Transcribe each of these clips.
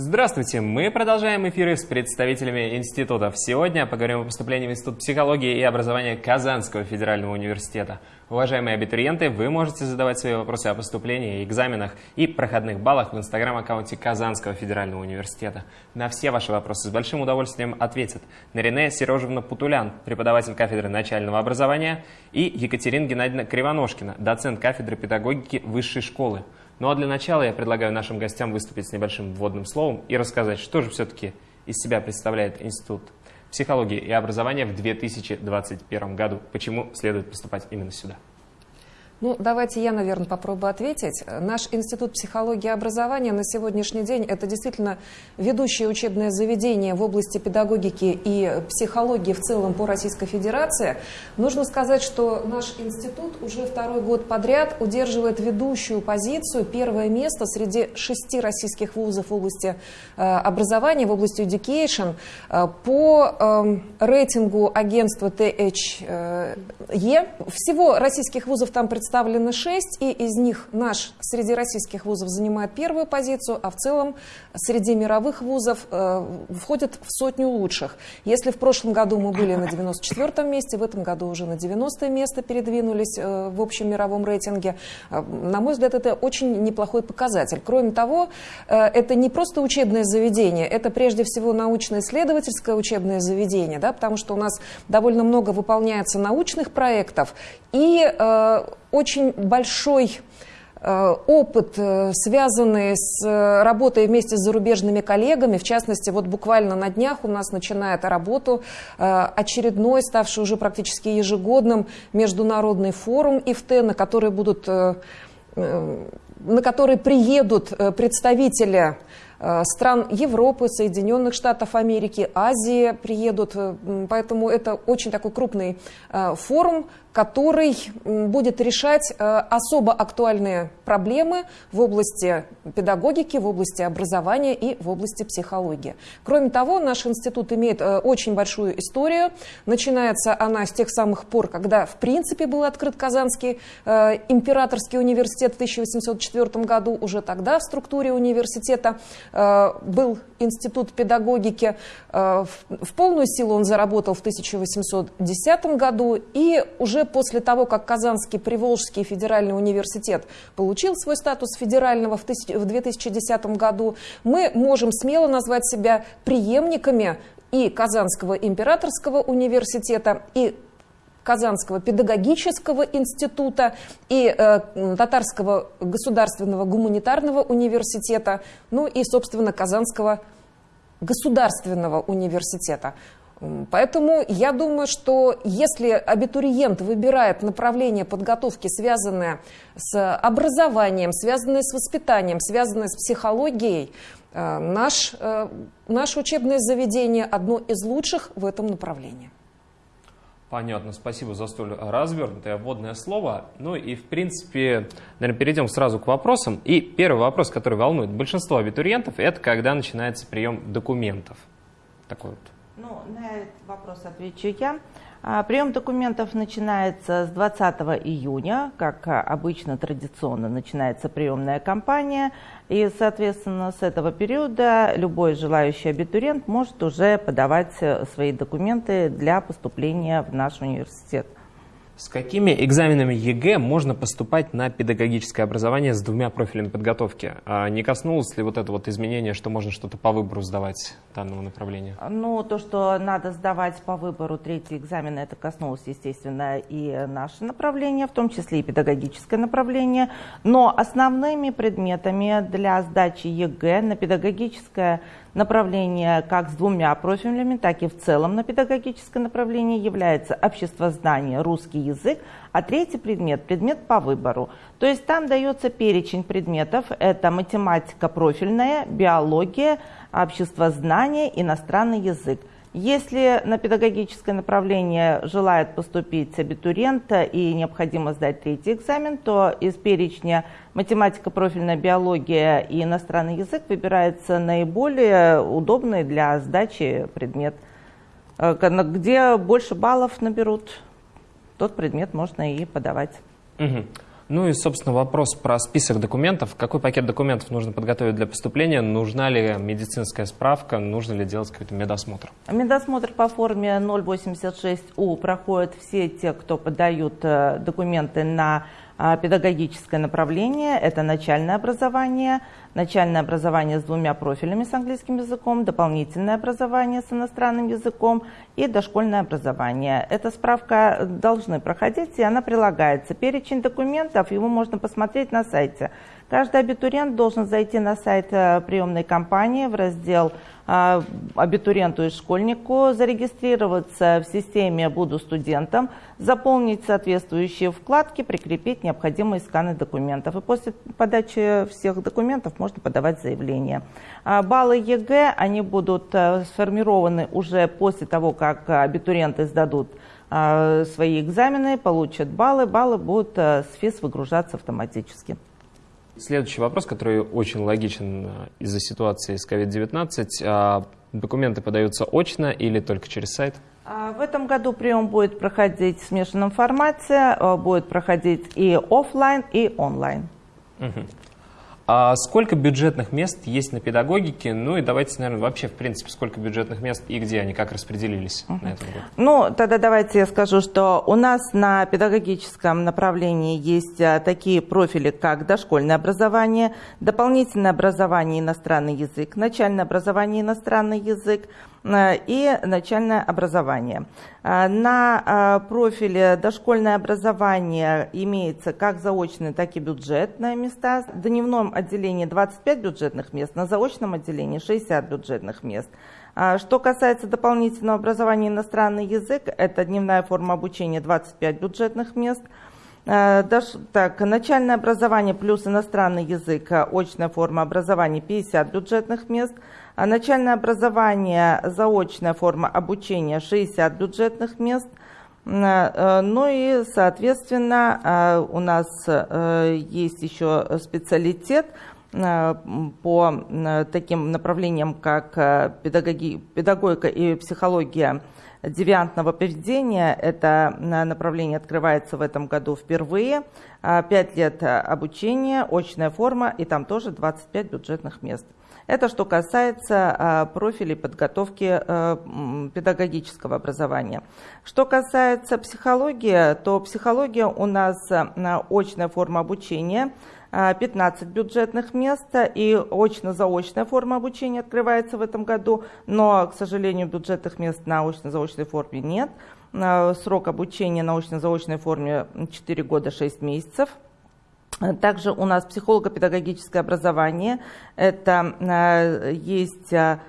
Здравствуйте! Мы продолжаем эфиры с представителями институтов. Сегодня поговорим о поступлении в Институт психологии и образования Казанского федерального университета. Уважаемые абитуриенты, вы можете задавать свои вопросы о поступлении, экзаменах и проходных баллах в инстаграм-аккаунте Казанского федерального университета. На все ваши вопросы с большим удовольствием ответят Нарине Сережевна Путулян, преподаватель кафедры начального образования, и Екатерина Геннадьевна Кривоножкина, доцент кафедры педагогики высшей школы. Ну а для начала я предлагаю нашим гостям выступить с небольшим вводным словом и рассказать, что же все-таки из себя представляет Институт психологии и образования в 2021 году, почему следует поступать именно сюда. Ну, давайте я, наверное, попробую ответить. Наш Институт психологии и образования на сегодняшний день – это действительно ведущее учебное заведение в области педагогики и психологии в целом по Российской Федерации. Нужно сказать, что наш институт уже второй год подряд удерживает ведущую позицию, первое место среди шести российских вузов в области э, образования, в области education. Э, по э, рейтингу агентства THE всего российских вузов там представлено представлены шесть, и из них наш среди российских вузов занимает первую позицию, а в целом среди мировых вузов э, входит в сотню лучших. Если в прошлом году мы были на 94-м месте, в этом году уже на 90 место передвинулись э, в общем мировом рейтинге, э, на мой взгляд, это очень неплохой показатель. Кроме того, э, это не просто учебное заведение, это прежде всего научно-исследовательское учебное заведение, да, потому что у нас довольно много выполняется научных проектов, и э, очень большой э, опыт, э, связанный с э, работой вместе с зарубежными коллегами. В частности, вот буквально на днях у нас начинает работу очередной, ставший уже практически ежегодным, международный форум ИФТ, на который будут на который приедут представители стран Европы, Соединенных Штатов Америки, Азии приедут. Поэтому это очень такой крупный форум, который будет решать э, особо актуальные проблемы в области педагогики, в области образования и в области психологии. Кроме того, наш институт имеет э, очень большую историю. Начинается она с тех самых пор, когда в принципе был открыт Казанский э, императорский университет в 1804 году. Уже тогда в структуре университета был институт педагогики. В полную силу он заработал в 1810 году и уже после того, как Казанский Приволжский федеральный университет получил свой статус федерального в 2010 году, мы можем смело назвать себя преемниками и Казанского императорского университета, и Казанского педагогического института и э, Татарского государственного гуманитарного университета, ну и, собственно, Казанского государственного университета. Поэтому я думаю, что если абитуриент выбирает направление подготовки, связанное с образованием, связанное с воспитанием, связанное с психологией, э, наш, э, наше учебное заведение одно из лучших в этом направлении. Понятно, спасибо за столь развернутое вводное слово. Ну и, в принципе, наверное, перейдем сразу к вопросам. И первый вопрос, который волнует большинство абитуриентов, это когда начинается прием документов. Такой вот ну, на этот вопрос отвечу я. А, прием документов начинается с 20 июня, как обычно традиционно начинается приемная кампания, и, соответственно, с этого периода любой желающий абитуриент может уже подавать свои документы для поступления в наш университет. С какими экзаменами ЕГЭ можно поступать на педагогическое образование с двумя профилями подготовки? А не коснулось ли вот это вот изменение, что можно что-то по выбору сдавать данного направления? Ну, то, что надо сдавать по выбору третий экзамен, это коснулось, естественно, и наше направление, в том числе и педагогическое направление. Но основными предметами для сдачи ЕГЭ на педагогическое направление как с двумя профилями, так и в целом на педагогическое направление является обществознание, русский язык, а третий предмет – предмет по выбору. То есть там дается перечень предметов, это математика профильная, биология, обществознание, иностранный язык. Если на педагогическое направление желает поступить абитуриент и необходимо сдать третий экзамен, то из перечня математика, профильная биология и иностранный язык выбирается наиболее удобный для сдачи предмет. Э, где больше баллов наберут, тот предмет можно и подавать. Угу. Ну и, собственно, вопрос про список документов. Какой пакет документов нужно подготовить для поступления? Нужна ли медицинская справка? Нужно ли делать какой-то медосмотр? Медосмотр по форме 086У проходят все те, кто подают э, документы на педагогическое направление – это начальное образование, начальное образование с двумя профилями с английским языком, дополнительное образование с иностранным языком и дошкольное образование. Эта справка должны проходить, и она прилагается. Перечень документов, его можно посмотреть на сайте. Каждый абитуриент должен зайти на сайт э, приемной компании в раздел абитуриенту и школьнику, зарегистрироваться в системе «Буду студентом», заполнить соответствующие вкладки, прикрепить необходимые сканы документов. И после подачи всех документов можно подавать заявление. А баллы ЕГЭ, они будут э, сформированы уже после того, как абитуриенты сдадут свои экзамены, получат баллы. Баллы будут с ФИС выгружаться автоматически. Следующий вопрос, который очень логичен э, из-за ситуации с COVID-19. А документы подаются очно или только через сайт? А в этом году прием будет проходить в смешанном формате, э, будет проходить и офлайн, и онлайн. Угу. А сколько бюджетных мест есть на педагогике? Ну и давайте, наверное, вообще, в принципе, сколько бюджетных мест и где они, как распределились uh-huh. на этом году? Ну, тогда давайте я скажу, что у нас на педагогическом направлении есть а, такие профили, как дошкольное образование, дополнительное образование иностранный язык, начальное образование иностранный язык, Э, и начальное образование. Э, на э, профиле дошкольное образование имеется как заочные, так и бюджетные места. В дневном отделении 25 бюджетных мест, на заочном отделении 60 бюджетных мест. Что касается дополнительного образования иностранный язык, это дневная форма обучения 25 бюджетных мест. Так, начальное образование плюс иностранный язык, очная форма образования 50 бюджетных мест – начальное образование, заочная форма обучения 60 бюджетных мест. Э, ну и, соответственно, э, у нас э, есть еще специалитет по таким направлениям, как педагоги, педагогика и психология девиантного поведения. Это направление открывается в этом году впервые. Пять лет обучения, очная форма, и там тоже 25 бюджетных мест. Это что касается а, профилей подготовки а, педагогического образования. Что касается психологии, то психология у нас а, очная форма обучения. 15 бюджетных мест и очно-заочная форма обучения открывается в этом году, но, к сожалению, бюджетных мест на очно-заочной форме нет. Срок обучения на очно-заочной форме 4 года 6 месяцев. Также у нас психолого-педагогическое образование. Это э, есть, э,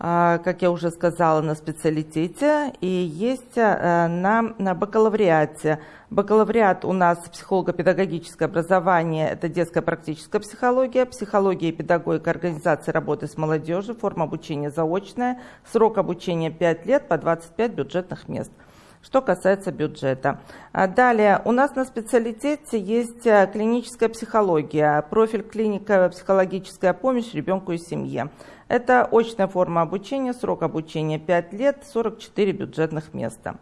э, как я уже сказала, на специалитете и есть на, на бакалавриате. Бакалавриат у нас психолого-педагогическое образование, это детская практическая психология, психология и педагогика организации работы с молодежью, форма обучения заочная, срок обучения 5 лет по 25 бюджетных мест что касается бюджета. А далее, у нас на специалитете есть э, клиническая психология, профиль клиника психологическая помощь ребенку и семье. Это очная форма обучения, срок обучения 5 лет, 44 бюджетных места.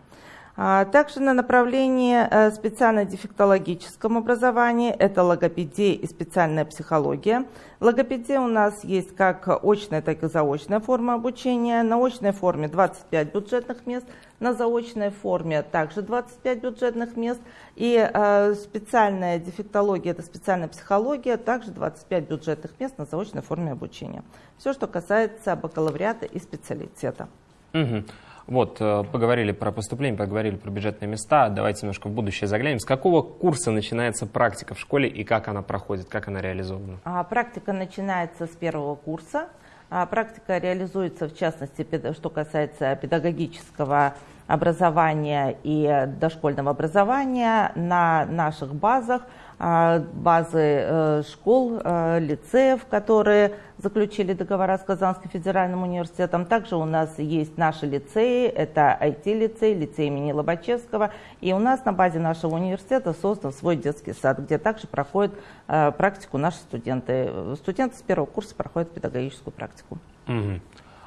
А, также на направлении э, специально-дефектологическом образовании это логопедия и специальная психология. Логопедия у нас есть как очная, так и заочная форма обучения. На очной форме 25 бюджетных мест, на заочной форме также 25 бюджетных мест. И э, специальная дефектология, это специальная психология, также 25 бюджетных мест на заочной форме обучения. Все, что касается бакалавриата и специалитета. Угу. Вот, э, поговорили про поступление, поговорили про бюджетные места. Давайте немножко в будущее заглянем. С какого курса начинается практика в школе и как она проходит, как она реализована? А, практика начинается с первого курса. А, практика реализуется, в частности, что касается педагогического образования и дошкольного образования на наших базах – базы э, школ, э, лицеев, которые заключили договора с Казанским федеральным университетом. Также у нас есть наши лицеи, это IT-лицей, лицей имени Лобачевского. И у нас на базе нашего университета создан свой детский сад, где также проходят э, практику наши студенты. Студенты с первого курса проходят педагогическую практику. Угу.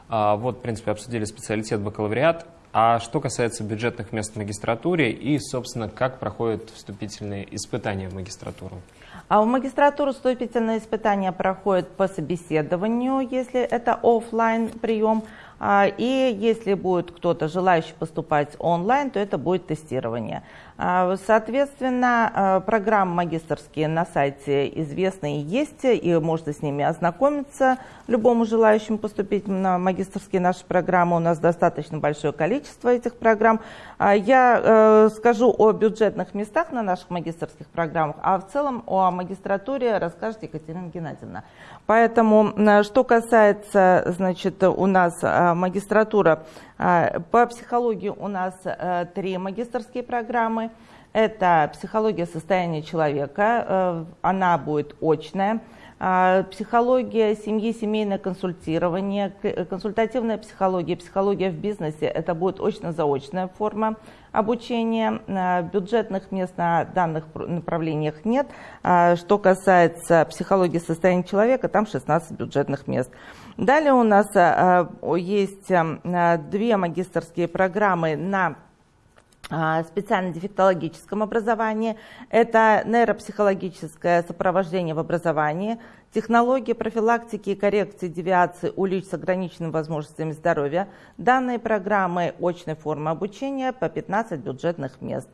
А, вот, в принципе, обсудили специалитет бакалавриат. А что касается бюджетных мест в магистратуре и, собственно, как проходят вступительные испытания в магистратуру? А в магистратуру вступительные испытания проходят по собеседованию, если это офлайн прием. А, и если будет кто-то желающий поступать онлайн, то это будет тестирование. А, соответственно, а, программы магистрские на сайте известны и есть, и можно с ними ознакомиться любому желающему поступить на магистрские наши программы. У нас достаточно большое количество этих программ. А, я э, скажу о бюджетных местах на наших магистрских программах, а в целом о магистратуре расскажет Екатерина Геннадьевна. Поэтому, что касается, значит, у нас магистратура а, по психологии у нас э, три магистрские программы. Это психология состояния человека, э, она будет очная. А, психология семьи, семейное консультирование, консультативная психология, психология в бизнесе – это будет очно-заочная форма обучения. А, бюджетных мест на данных направлениях нет. Что касается психологии состояния человека, там 16 бюджетных мест. Далее у нас э, есть э, две магистрские программы на э, специально-дефектологическом образовании. Это нейропсихологическое сопровождение в образовании, технологии профилактики и коррекции девиации у лиц с ограниченными возможностями здоровья. Данные программы очной формы обучения по 15 бюджетных мест.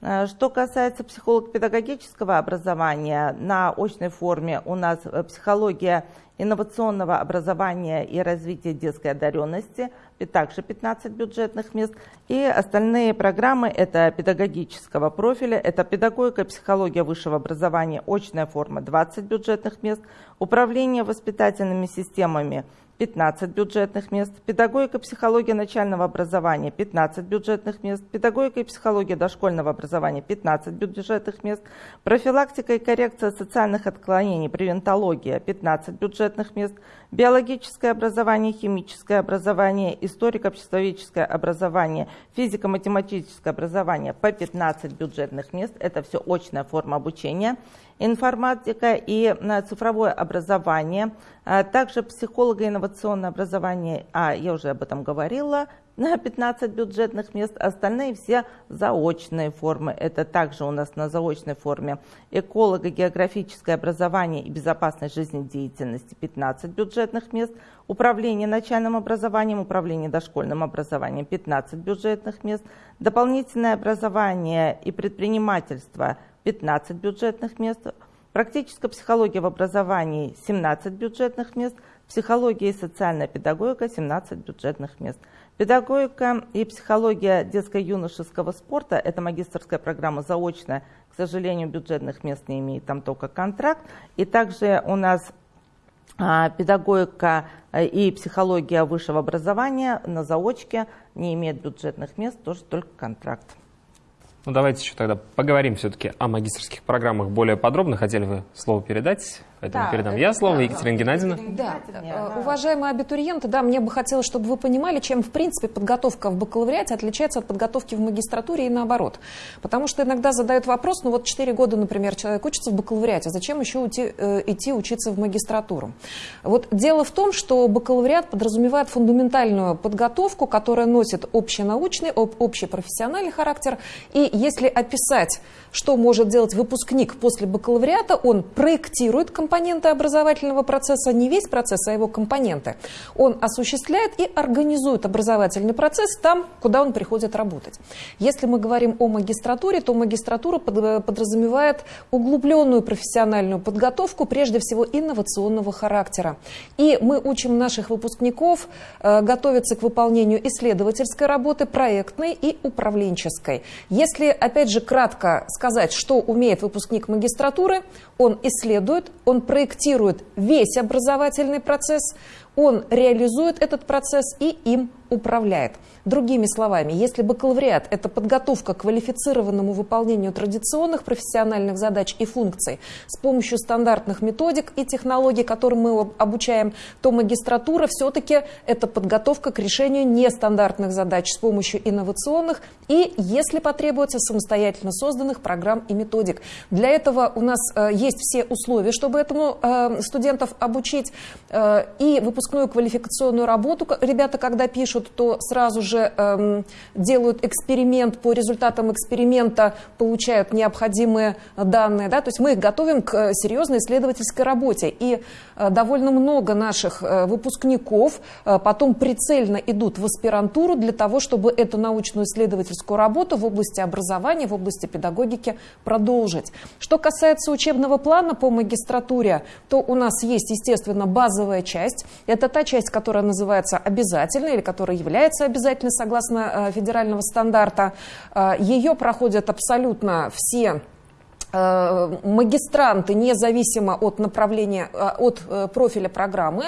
Что касается психолого-педагогического образования, на очной форме у нас психология инновационного образования и развития детской одаренности, также 15 бюджетных мест. И остальные программы – это педагогического профиля, это педагогика, психология высшего образования, очная форма – 20 бюджетных мест, управление воспитательными системами – 15 бюджетных мест, педагогика, психология начального образования 15 бюджетных мест, педагогика и психология дошкольного образования 15 бюджетных мест, профилактика и коррекция социальных отклонений, превентология 15 бюджетных мест, биологическое образование, химическое образование, историко-обществоведческое образование, физико-математическое образование по 15 бюджетных мест. Это все очная форма обучения информатика и э, цифровое образование, а также психолого-инновационное образование, а я уже об этом говорила, 15 бюджетных мест, остальные все заочные формы. Это также у нас на заочной форме эколого-географическое образование и безопасность жизнедеятельности. 15 бюджетных мест, управление начальным образованием, управление дошкольным образованием. 15 бюджетных мест, дополнительное образование и предпринимательство. 15 бюджетных мест, практическая психология в образовании. 17 бюджетных мест, психология и социальная педагогика. 17 бюджетных мест. Педагогика и психология детско-юношеского спорта – это магистрская программа заочная, к сожалению, бюджетных мест не имеет, там только контракт. И также у нас а, педагогика э, и психология высшего образования на заочке не имеет бюджетных мест, тоже только контракт. Ну, давайте еще тогда поговорим все-таки о магистрских программах более подробно. Хотели вы слово передать? Поэтому да, передам я слово, да, Екатерина да. Геннадьевна. Да. да, уважаемые абитуриенты, да, мне бы хотелось, чтобы вы понимали, чем, в принципе, подготовка в бакалавриате отличается от подготовки в магистратуре и наоборот. Потому что иногда задают вопрос, ну вот 4 года, например, человек учится в бакалавриате, зачем еще уйти, э, идти учиться в магистратуру? Вот дело в том, что бакалавриат подразумевает фундаментальную подготовку, которая носит общенаучный, общий профессиональный характер. И если описать, что может делать выпускник после бакалавриата, он проектирует компетенции, компоненты образовательного процесса, не весь процесс, а его компоненты. Он осуществляет и организует образовательный процесс там, куда он приходит работать. Если мы говорим о магистратуре, то магистратура подразумевает углубленную профессиональную подготовку, прежде всего инновационного характера. И мы учим наших выпускников э, готовиться к выполнению исследовательской работы, проектной и управленческой. Если, опять же, кратко сказать, что умеет выпускник магистратуры, он исследует, он проектирует весь образовательный процесс, он реализует этот процесс и им управляет. Другими словами, если бакалавриат – это подготовка к квалифицированному выполнению традиционных профессиональных задач и функций с помощью стандартных методик и технологий, которым мы обучаем, то магистратура все-таки это подготовка к решению нестандартных задач с помощью инновационных и, если потребуется, самостоятельно созданных программ и методик. Для этого у нас э, есть все условия, чтобы этому э, студентов обучить, э, и выпускников выпускную квалификационную работу ребята, когда пишут, то сразу же эм, делают эксперимент, по результатам эксперимента получают необходимые данные. Да? То есть мы их готовим к серьезной исследовательской работе. И э, довольно много наших э, выпускников э, потом прицельно идут в аспирантуру для того, чтобы эту научную исследовательскую работу в области образования, в области педагогики продолжить. Что касается учебного плана по магистратуре, то у нас есть, естественно, базовая часть. Это та часть, которая называется обязательной или которая является обязательной согласно федерального стандарта. Ее проходят абсолютно все Э, магистранты независимо от направления, э, от э, профиля программы,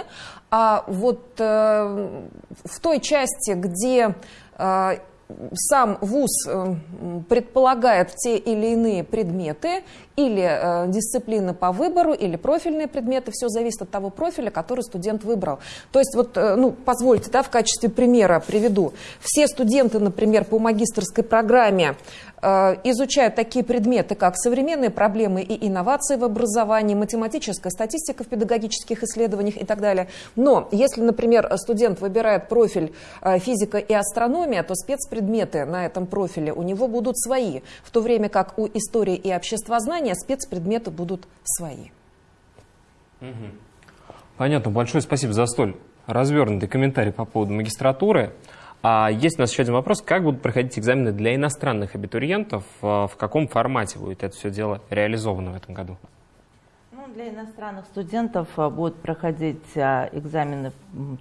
а вот в той части, где сам ВУЗ предполагает те или иные предметы или э, дисциплины по выбору, или профильные предметы. Все зависит от того профиля, который студент выбрал. То есть, вот, э, ну, позвольте, да, в качестве примера приведу. Все студенты, например, по магистрской программе э, изучают такие предметы, как современные проблемы и инновации в образовании, математическая статистика в педагогических исследованиях и так далее. Но если, например, студент выбирает профиль э, физика и астрономия, то спецпредметы на этом профиле у него будут свои, в то время как у истории и обществознания образования спецпредметы будут свои. Понятно. Большое спасибо за столь развернутый комментарий по поводу магистратуры. А есть у нас еще один вопрос. Как будут проходить экзамены для иностранных абитуриентов? А, в каком формате будет это все дело реализовано в этом году? Для иностранных студентов а, будут проходить а, экзамены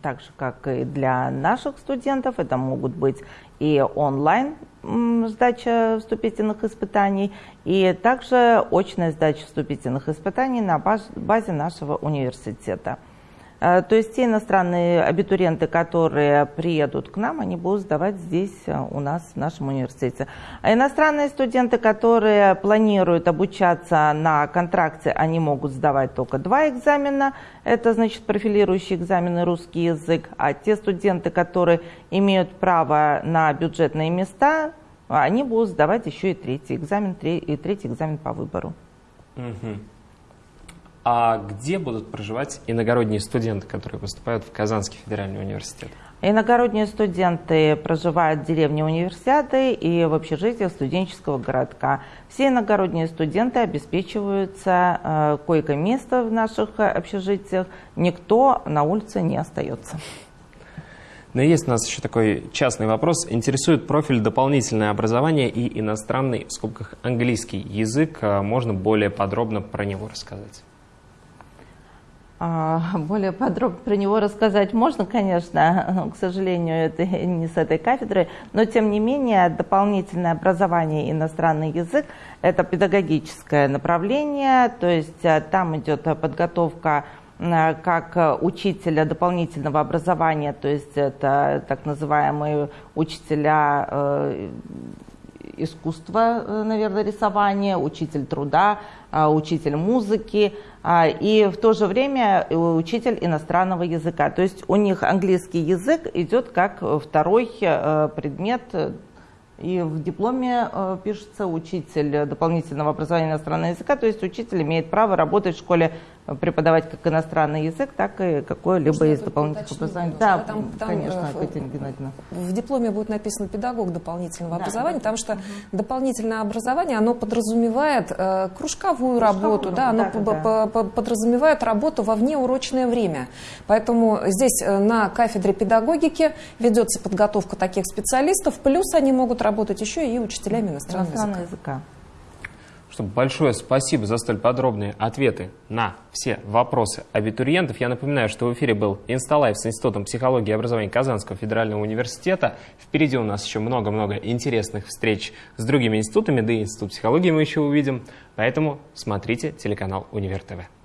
так же, как и для наших студентов. Это могут быть и онлайн сдача вступительных испытаний, и также очная сдача вступительных испытаний на базе нашего университета. Э, то есть те иностранные абитуриенты, которые приедут к нам, они будут сдавать здесь, э, у нас, в нашем университете. А иностранные студенты, которые планируют обучаться на контракте, они могут сдавать только два экзамена. Это, значит, профилирующие экзамены русский язык. А те студенты, которые имеют право на бюджетные места, они будут сдавать еще и третий экзамен, и третий экзамен по выбору. Угу. А где будут проживать иногородние студенты, которые поступают в Казанский федеральный университет? Иногородние студенты проживают в деревне универсиады и в общежитиях студенческого городка. Все иногородние студенты обеспечиваются э, койко-место в наших общежитиях. Никто на улице не остается. Но есть у нас еще такой частный вопрос. Интересует профиль дополнительное образование и иностранный, в скобках, английский язык. А можно более подробно про него рассказать? А, более подробно про него рассказать можно, конечно, к сожалению, это не с этой кафедры, но тем не менее дополнительное образование иностранный язык – это педагогическое направление, то есть э, там идет подготовка э, как учителя дополнительного образования, то есть это так называемые учителя э, искусства, наверное, рисования, учитель труда, учитель музыки, а, и в то же время учитель иностранного языка. То есть у них английский язык идет как второй э, предмет и в дипломе э, пишется учитель дополнительного образования иностранного языка, то есть учитель имеет право работать в школе преподавать как иностранный язык, так и какое-либо из дополнительных образований. Да, там, там, конечно, э, Катерина Геннадьевна. В дипломе будет написано педагог дополнительного да, образования, да, потому что угу. дополнительное образование, оно подразумевает э, кружковую, кружковую работу, да, оно да, да. подразумевает работу во внеурочное время. Поэтому здесь э, на кафедре педагогики ведется подготовка таких специалистов, плюс они могут работать еще и учителями иностранного, иностранного языка. языка что большое спасибо за столь подробные ответы на все вопросы абитуриентов. Я напоминаю, что в эфире был инсталайв с Институтом психологии и образования Казанского федерального университета. Впереди у нас еще много-много интересных встреч с другими институтами, да и Институт психологии мы еще увидим. Поэтому смотрите телеканал Универ ТВ.